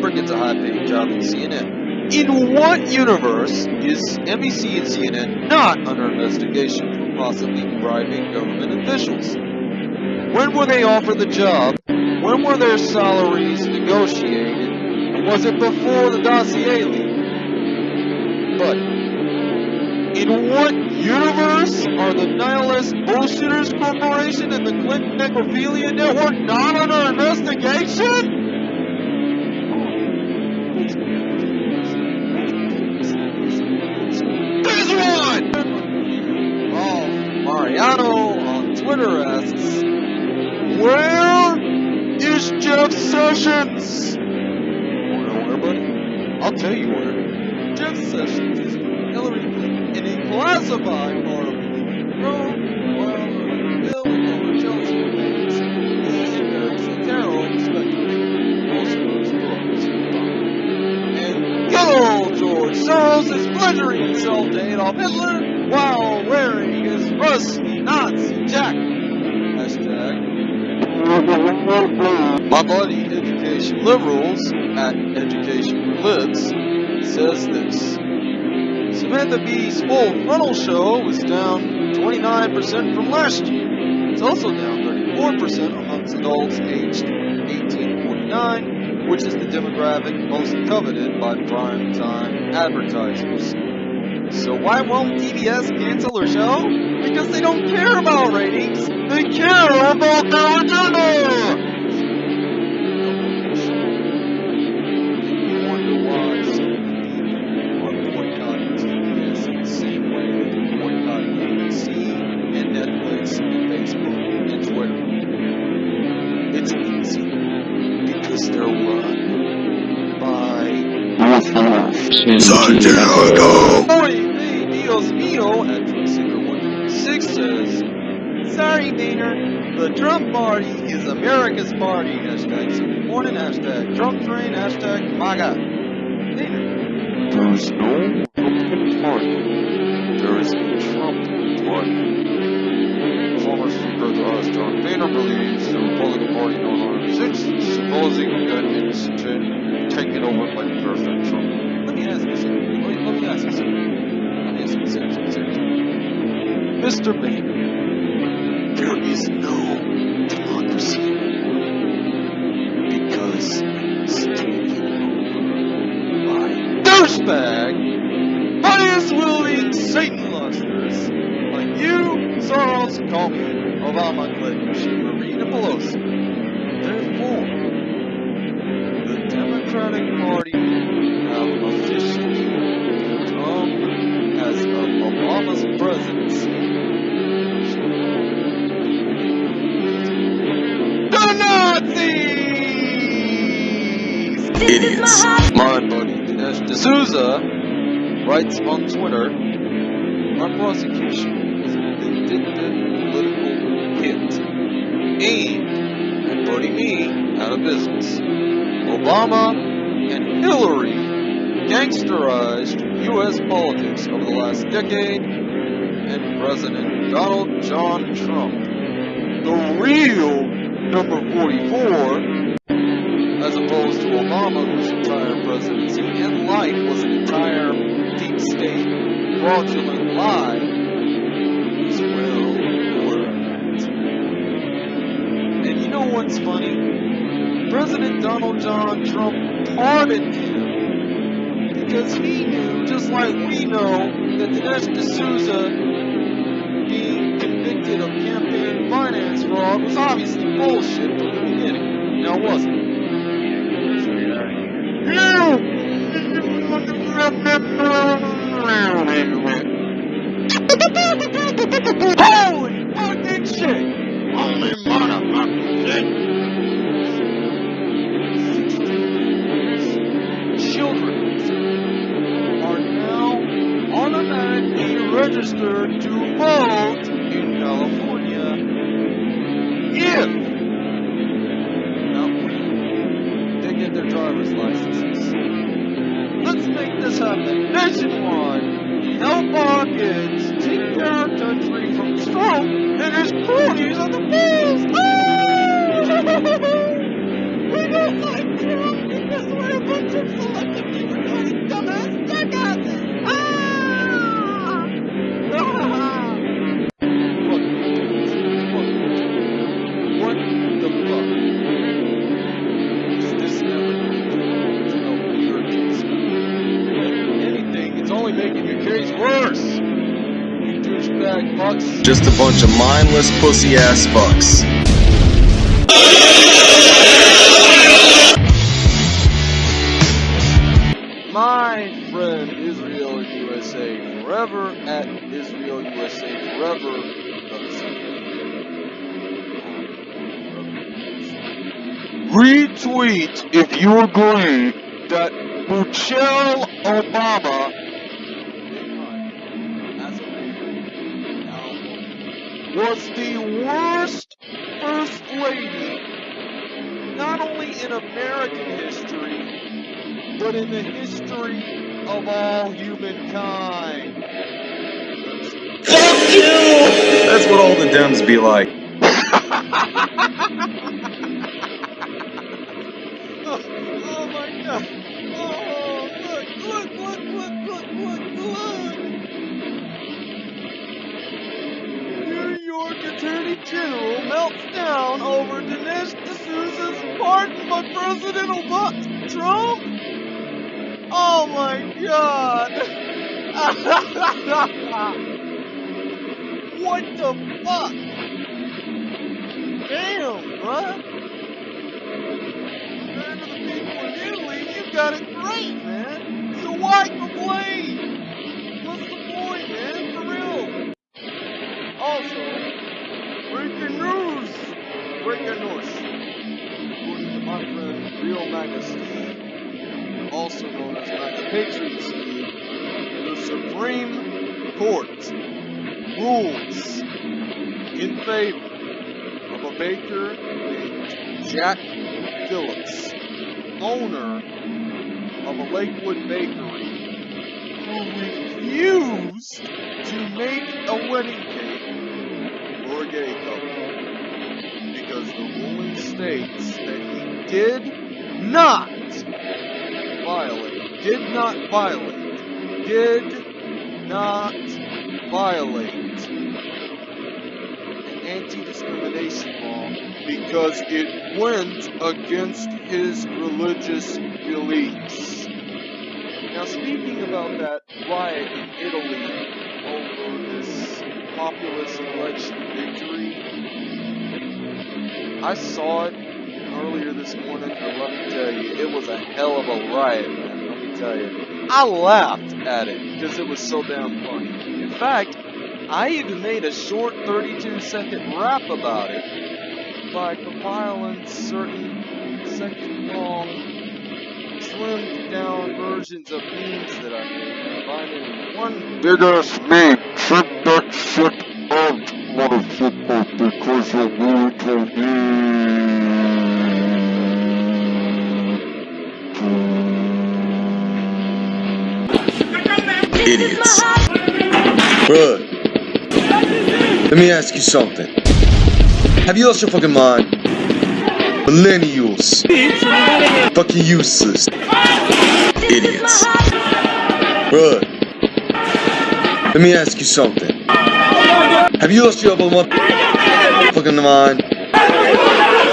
Lincoln gets a high-paying job at CNN. In what universe is NBC and CNN not under investigation for possibly bribing government officials? When were they offered the job? When were their salaries negotiated? Was it before the dossier leak? But in what universe are the nihilist bullshitters corporation and the Clinton necrophilia network not under investigation? There's one! Oh, Mariano on Twitter asks, Where is Jeff Sessions? Wanna know where, buddy? I'll tell you where. Jeff Sessions is Hillary Clinton in a classified part of the room Himself to Adolf Hitler while wearing his rusty Nazi jacket. Hashtag my buddy Education Liberals at Education for Libs says this. Samantha Bee's full frontal show was down 29% from last year. It's also down 34% amongst adults aged 18 to 49, which is the demographic most coveted by prime time advertisers. So why won't TBS cancel her show? Because they don't care about ratings. They care about their agenda. By Santiago. Boy, hey, Dios mío, Truckseeker126 says, Sorry, Boehner, the Trump party is America's party. Hashtag Sunday morning, hashtag Trump train, hashtag MAGA. Boehner, there is no Republican party. There is a Trump party. Former Speaker the House John Boehner believes the Republican Party no longer exists, supposing that it's to take it over. Let me ask you something. Let me, let me ask you something. Let me ask you something. Mr. Boehner, there is no democracy because it's taken over by douchebag, bias-wielding Satan lusters like you, Soros, Comey, Obama, Clinton, Schumer, and Pelosi. Therefore, the Democratic Party have officially become, as of Obama's presidency, the Nazis! Idiots. My buddy Dinesh D'Souza writes on Twitter, our prosecution is a vindictive political hit aimed at putting me out of business. Obama and Hillary gangsterized U.S. politics over the last decade, and President Donald John Trump, the real number 44, as opposed to Obama, whose entire presidency and life was an entire deep state fraudulent lie, is well worth And you know what's funny? President Donald John Trump pardoned him because he knew, just like we know, that Dinesh D'Souza being convicted of campaign finance fraud was obviously bullshit from the beginning. Now, wasn't it? to register to vote in California if now, they get their driver's licenses. Let's make this happen nationwide. Help our kids take care of country from Trump and his cronies on the polls. Oh! we don't like Trump because we're a bunch of selectors. Just a bunch of mindless pussy ass fucks. My friend Israel USA forever at Israel USA forever. Retweet if you agree that Michelle Obama was the worst first lady, not only in American history, but in the history of all humankind. Fuck you! That's what all the Dems be like. Oh, oh my god. Oh, look, look, look, look, look, look, look. 2 melts down over Dinesh D'Souza's pardon by President Obama Trump? Oh my god! what the fuck? Damn, bruh! Compared to the people in Italy, you got it great, man! So why complain? Friend Real Maga Steve, also known as Maga Patriot Steve, the Supreme Court rules in favor of a baker named Jack Phillips, owner of a Lakewood bakery, who refused to make a wedding cake for a gay couple because the ruling states that he did not violate, did not violate, did not violate an anti-discrimination law because it went against his religious beliefs. Now, speaking about that riot in Italy over this populist election victory, I saw it earlier this morning, and let me tell you, it was a hell of a riot, man. Let me tell you. I laughed at it because it was so damn funny. In fact, I even made a short 32 second rap about it by compiling certain second long slimmed down versions of memes that I made, combining one Big ass me, shut that shit up, motherfucker, because you're going to Idiots. Bruh. Let me ask you something. Have you lost your fucking mind? Millennials. Fucking useless. Idiots. Bruh. Let me ask you something. Have you lost your fucking mind?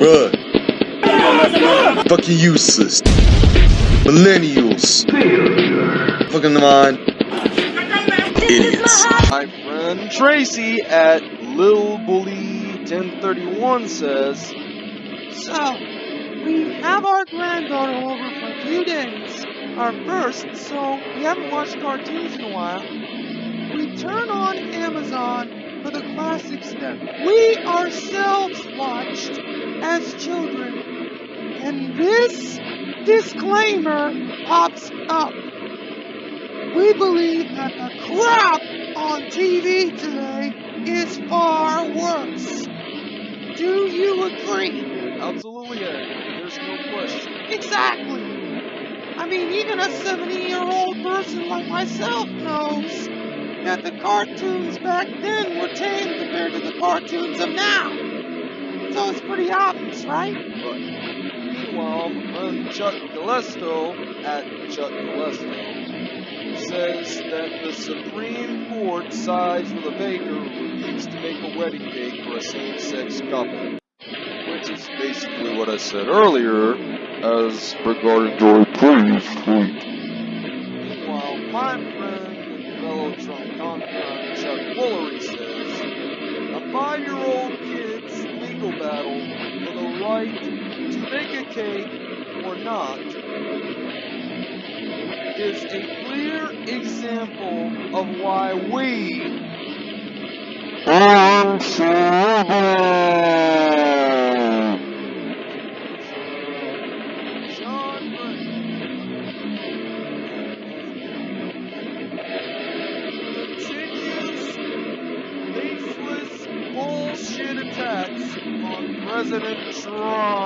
Bruh. Fucking useless. Millennials. Fucking mind. Idiots. My friend Tracy at Lil Bully 1031 says, So, we have our granddaughter over for a few days. Our first, so we haven't watched cartoons in a while. We turn on Amazon for the classics that we ourselves watched as children. And this disclaimer pops up. We believe that the crap on TV today is far worse. Do you agree? Absolutely. There's no question. Exactly. I mean, even a 70-year-old person like myself knows that the cartoons back then were tame compared to the cartoons of now. So it's pretty obvious, right? But meanwhile, friend Chuck Callesto at Chuck Callesto says that the Supreme Court sides with a baker who refused to make a wedding cake for a same-sex couple. Which is basically what I said earlier as regarding Joy, please, please. Meanwhile, my friend fellow Trump confidant Chuck Woolery says a five-year-old kid's legal battle for the right to make a cake or not is a clear example of why we on President Trump.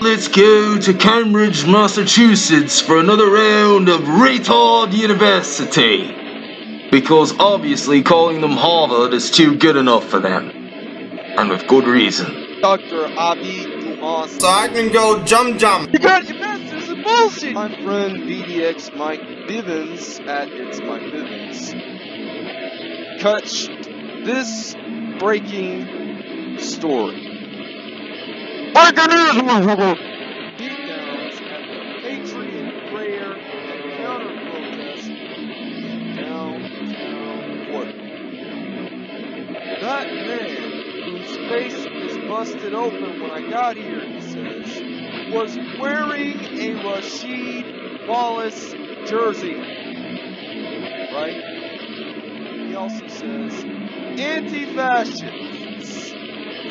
Let's go to Cambridge, Massachusetts for another round of Retard University. Because obviously calling them Harvard is too good enough for them. And with good reason. Dr. Avi Dumas. So I can go jump jump. You got your master's in bullshit! My friend BDX Mike Bivins at It's Mike Bivins touched this breaking story. Breaking news, motherfucker. Beatdowns at the Patriot Prayer and Counter Protest downtown Portland. That man, whose face is busted open when I got here, he says, was wearing a Rasheed Wallace jersey. Right? He also says, anti-fascists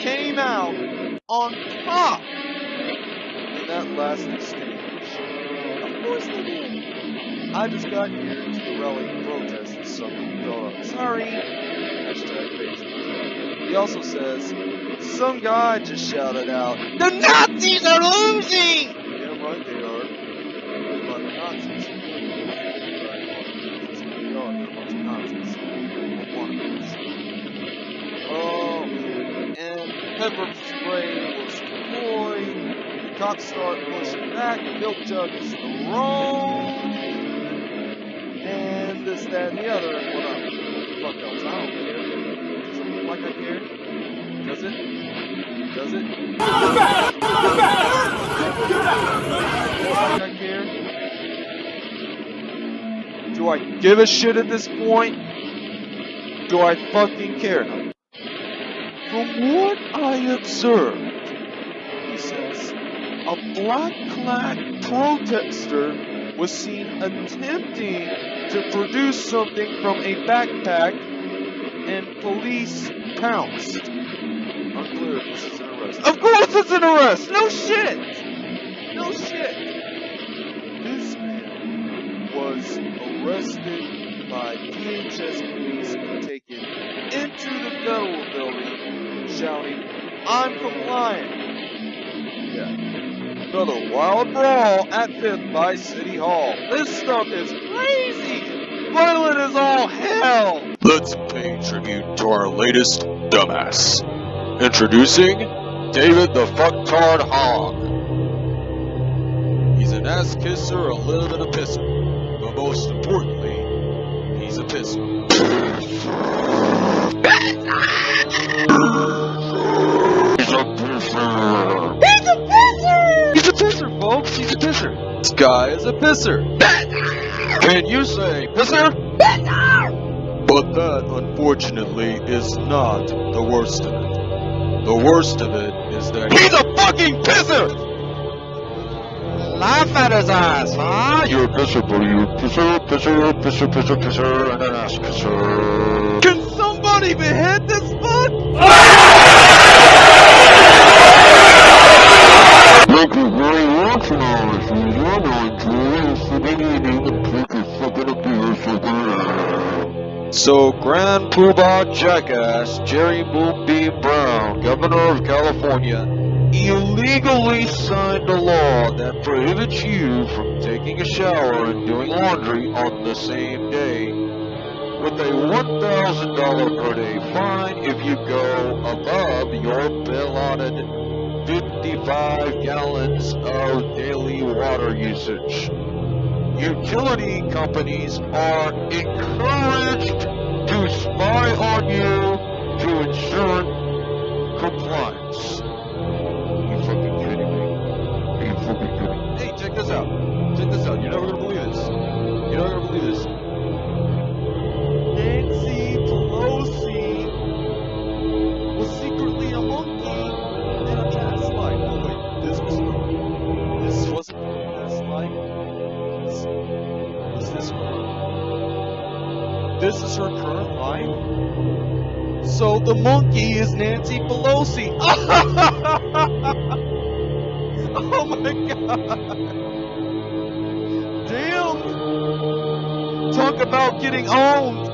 came out on top in that last exchange. Of course they did. I just got here to the rally protest something thought I'm sorry. Hashtag. He also says, some guy just shouted out, The Nazis are losing! Pepper spray was deployed. Start pushing back. Milk jug is thrown. And this, that, and the other. What, the fuck else? I don't care. Does it look like I care? Does it? Does it? Like I care? Do I give a shit at this point? Do I fucking care? From what I observed, he says, a black-clad protester was seen attempting to produce something from a backpack and police pounced. Unclear this is an arrest. Of course it's an arrest! No shit! No shit! This man was arrested by DHS police and taken into the federal building shouting, I'm compliant. Yeah. Another wild brawl at 5th by City Hall. This stuff is crazy! Violent as all hell! Let's pay tribute to our latest dumbass. Introducing David the Fucktard Hogg. He's an ass kisser, a live and a pisser. But most importantly, he's a pisser. He's a pisser. He's a pisser, folks! He's a pisser! This guy is a pisser! Can you say pisser? But that, unfortunately, is not the worst of it. The worst of it is that He's a fucking pisser! Laugh at his ass, huh? Ah, you're a pisser, buddy. You're a pisser, pisser, pisser, pisser, pisser, and an ass kisser. Can somebody behead this fuck? Thank you very much, now. If you want to enjoy this beginning and take a second of beer, second. So, Grand Poobah Jackass Jerry Moonbeam Brown, Governor of California, illegally signed a law that prohibits you from taking a shower and doing laundry on the same day, with a $1,000 per day fine if you go above your allotted 55 gallons of daily water usage. Utility companies are encouraged to spy on you to ensure compliance. This is her current life. So the monkey is Nancy Pelosi. oh my god. Damn. Talk about getting owned.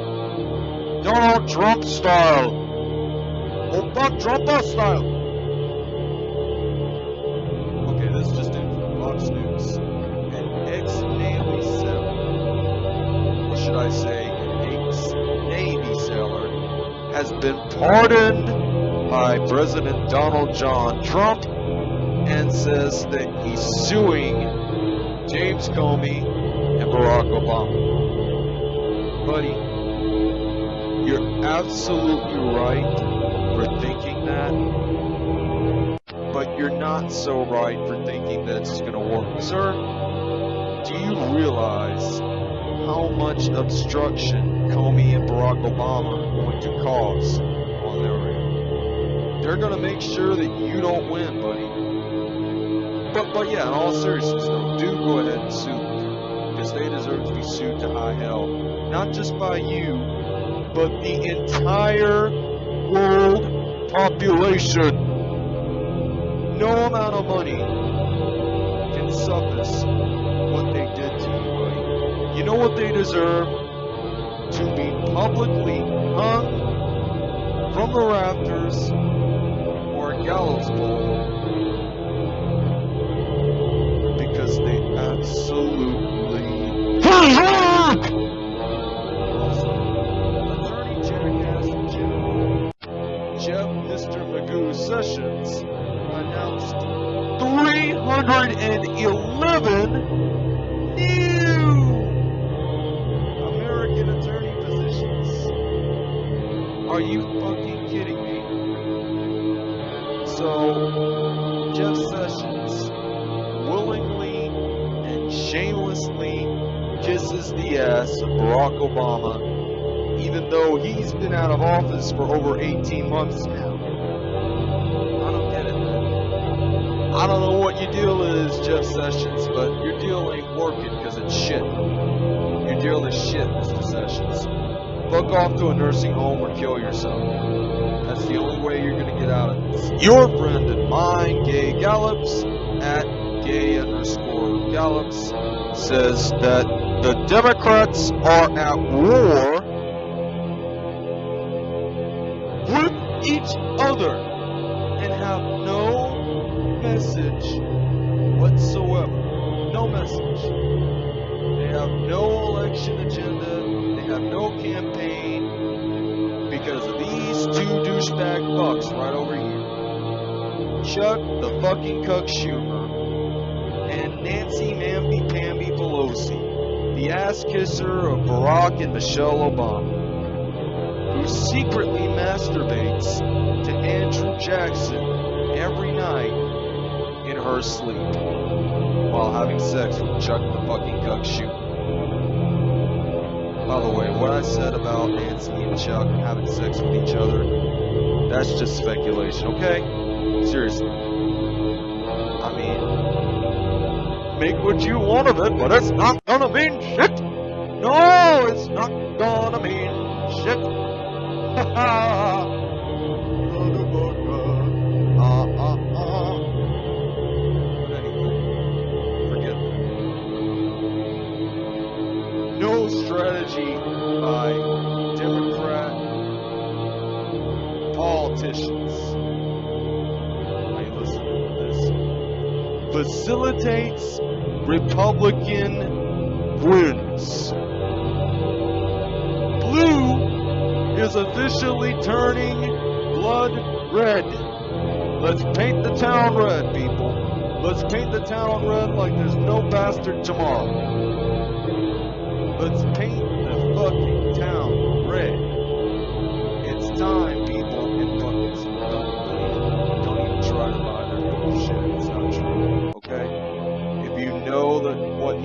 Donald Trump style. Opa Trumpa style. Has been Pardoned by President Donald John Trump and says that he's suing James Comey and Barack Obama. Buddy, you're absolutely right for thinking that, but you're not so right for thinking that it's going to work. Sir, do you realize how much obstruction Comey and Barack Obama are going to cause on their end? They're going to make sure that you don't win, buddy. But, but yeah, in all seriousness though, do go ahead and sue them. Because they deserve to be sued to high hell. Not just by you, but the entire world population. No amount of money can suffice know what they deserve? To be publicly hung from the rafters or a gallows pole because they absolutely also, Attorney General Jeff Mr. Magoo Sessions announced 311 new Are you fucking kidding me? So, Jeff Sessions willingly and shamelessly kisses the ass of Barack Obama, even though he's been out of office for over 18 months now. I don't get it. I don't know what your deal is, Jeff Sessions, but your deal ain't working because it's shit. Your deal is shit, Mr. Fuck off to a nursing home or kill yourself. That's the only way you're gonna get out of this. Your friend and mine, Gay Gallops, at gay underscore Gallops, says that the Democrats are at war with each other and have no message whatsoever. No message. They have no election agenda. Have no campaign because of these two douchebag fucks right over here. Chuck the fucking Cuck Schumer and Nancy Mamby Pamby Pelosi, the ass kisser of Barack and Michelle Obama, who secretly masturbates to Andrew Jackson every night in her sleep while having sex with Chuck the fucking Cuck Schumer. By the way, what I said about Nancy and Chuck having sex with each other, that's just speculation, okay? Seriously. I mean, make what you want of it, but it's not gonna mean shit. No, it's not gonna mean shit. Ha ha. Facilitates Republican wins. Blue is officially turning blood red. Let's paint the town red, people. Let's paint the town red like there's no bastard tomorrow. Let's paint the fucking town red. It's time,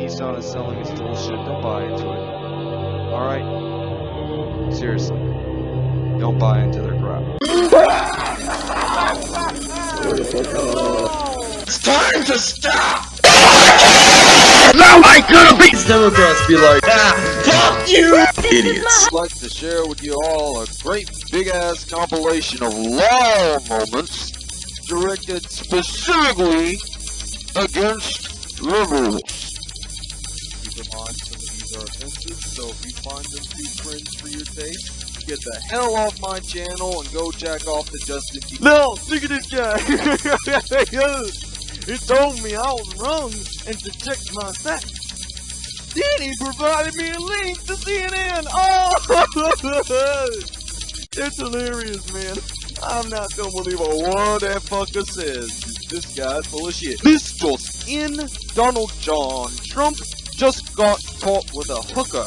what Nissan is selling is bullshit, don't buy into it. Alright? Seriously. Don't buy into their crap. It's time to stop! now I could be Democrats be like, ah, fuck you! Idiots. I'd like to share with you all a great big ass compilation of law moments directed specifically against liberals. So if you find them too cringe for your taste, get the hell off my channel and go jack off to Justin Bieber. No, look at this guy. he told me I was wrong and to check my facts. Then he provided me a link to CNN. Oh, it's hilarious, man. I'm not gonna believe a word that fucker says. This guy's full of shit. This just in: Donald John Trump just got caught with a hooker.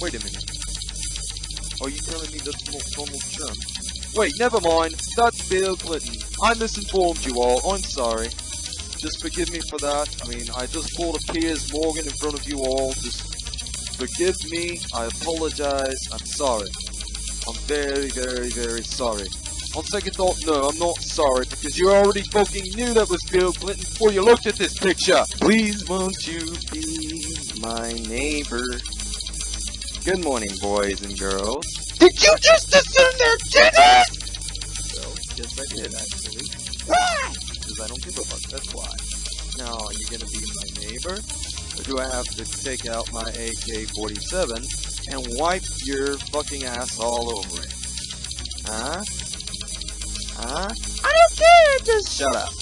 Wait a minute. Are you telling me that's not Donald Trump? Wait, never mind. That's Bill Clinton. I misinformed you all. I'm sorry. Just forgive me for that. I mean, I just pulled a Piers Morgan in front of you all. Just forgive me. I apologize. I'm sorry. I'm very, very, very sorry. On second thought, no, I'm not sorry because you already fucking knew that was Bill Clinton before you looked at this picture. Please won't you be my neighbor? Good morning, boys and girls. Did you just assume they're titties? Well, yes I did, actually. Why? Because I don't give a fuck, that's why. Now, are you gonna be my neighbor? Or do I have to take out my AK-47 and wipe your fucking ass all over it? Huh? Huh? I don't care, just shut up.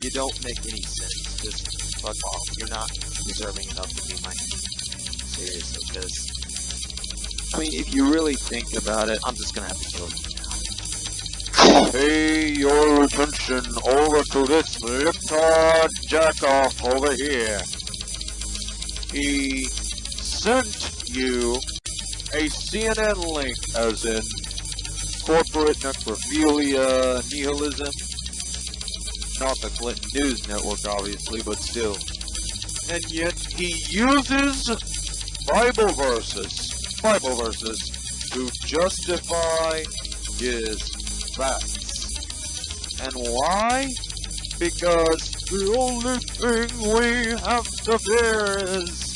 You don't make any sense. Just fuck off. You're not deserving enough to be my neighbor. Seriously, because I mean, if you really think about it, I'm just gonna have to kill you now. Pay your attention over to this liptard jackoff over here. He sent you a CNN link, as in corporate necrophilia, nihilism. Not the Clinton News Network, obviously, but still. And yet he uses Bible verses, Bible verses, to justify his facts. And why? Because the only thing we have to fear is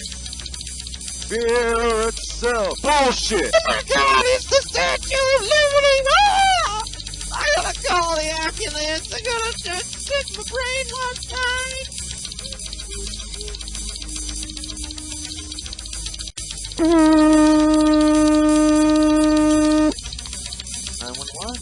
fear itself. Bullshit! Oh my god, it's the Statue of Liberty! Ah! I gotta call the ambulance! I gotta just stick my brain one time! 911,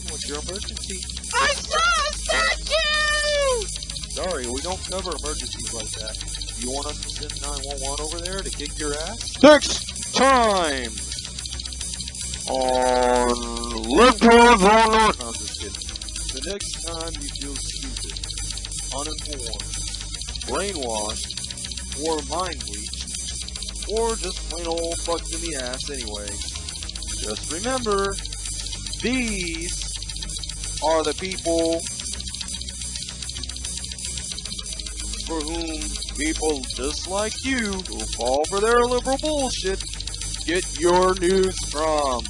what's your emergency? I saw a statue! Sorry, we don't cover emergencies like that. You want us to send 911 over there to kick your ass? Next time on Liptard on No, I'm just kidding. The next time you feel stupid, uninformed, brainwashed, or mind or just plain old fucked in the ass anyway, just remember, these are the people for whom people just like you who fall for their liberal bullshit get your news from.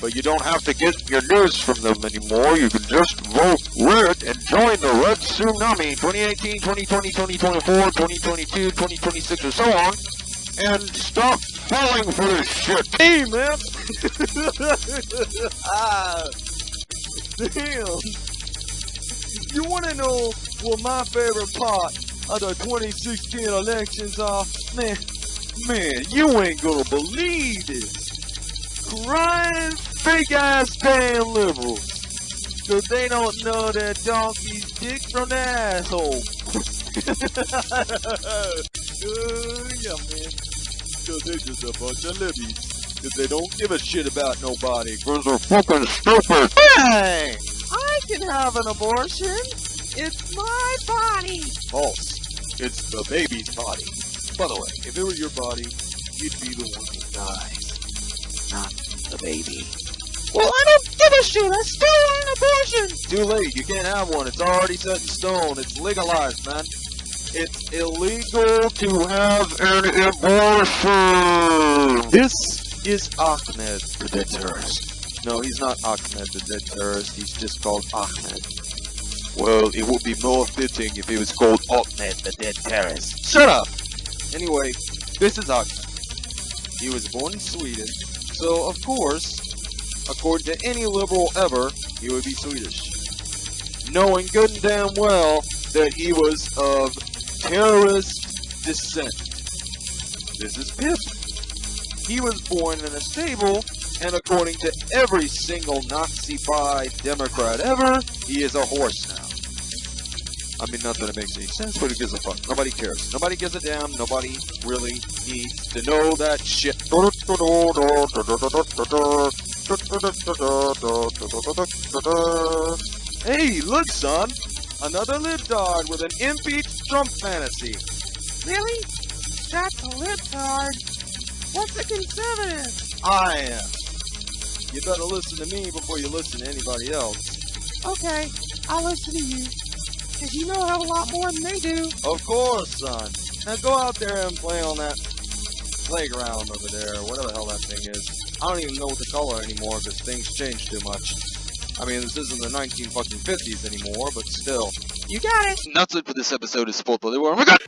But you don't have to get your news from them anymore. You can just vote red and join the Red Tsunami 2018, 2020, 2024, 2022, 2026, and so on. And stop falling for this shit. Hey, man! ah, damn! You want to know what my favorite part of the 2016 elections are? Man, man, you ain't gonna believe this. crying, fake ass damn liberals. Cause they don't know that donkey's dick from the asshole. yeah, man. Cause they're just a bunch of libbies. Cause they don't give a shit about nobody. Cause they're fucking stupid. Hey! I can have an abortion. It's my body. False. It's the baby's body. By the way, if it were your body, you'd be the one who dies, not the baby. Well, I don't give a shit. I still want an abortion. Too late. You can't have one. It's already set in stone. It's legalized, man. It's illegal to have An abortion. this is Ahmed, the dead terrorist. No, he's not Ahmed, the dead terrorist. He's just called Ahmed. Well, it would be more fitting if he was called Ahmed, the dead terrorist. Shut up! Anyway, this is Ahmed. He was born in Sweden, so of course, according to any liberal ever, he would be Swedish. Knowing good and damn well that he was of terrorist descent. This is Pip. He was born in a stable, and according to every single Nazi by Democrat ever, he is a horse now. I mean, not that it makes any sense, but who gives a fuck? Nobody cares. Nobody gives a damn. Nobody really needs to know that shit. Hey, look, son! Another libtard with an impeached Trump fantasy. Really? That's a libtard. What's a conservative? I am. You better listen to me before you listen to anybody else. Okay, I'll listen to you. Cause you know a hell of a lot more than they do. Of course, son. Now go out there and play on that playground over there, whatever the hell that thing is. I don't even know what to call it anymore because things change too much. I mean, this isn't the 19 fucking 50s anymore, but still. You got it. And that's it for this episode of Sport Bloody War. Oh my god!